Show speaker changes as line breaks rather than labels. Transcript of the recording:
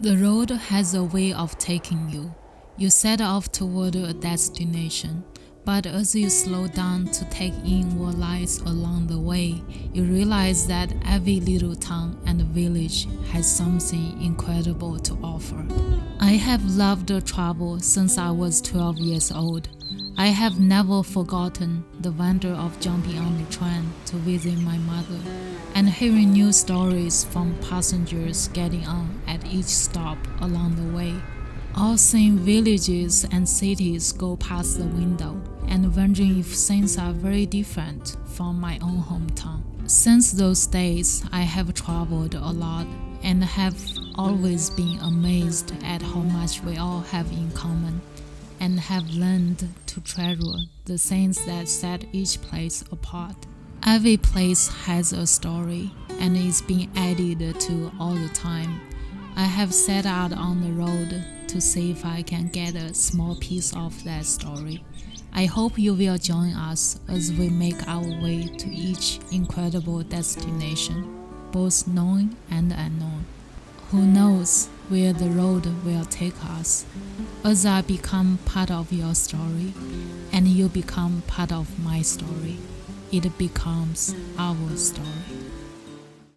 The road has a way of taking you. You set off toward a destination, but as you slow down to take in what lies along the way, you realize that every little town and village has something incredible to offer. I have loved travel since I was 12 years old. I have never forgotten the wonder of jumping on the train to visit my mother and hearing new stories from passengers getting on at each stop along the way. All seeing villages and cities go past the window and wondering if things are very different from my own hometown. Since those days, I have traveled a lot and have always been amazed at how much we all have in common and have learned to treasure the things that set each place apart. Every place has a story and is being added to all the time. I have set out on the road to see if I can get a small piece of that story. I hope you will join us as we make our way to each incredible destination, both known and unknown. Who knows where the road will take us? As I become part of your story, and you become part of my story, it becomes our story.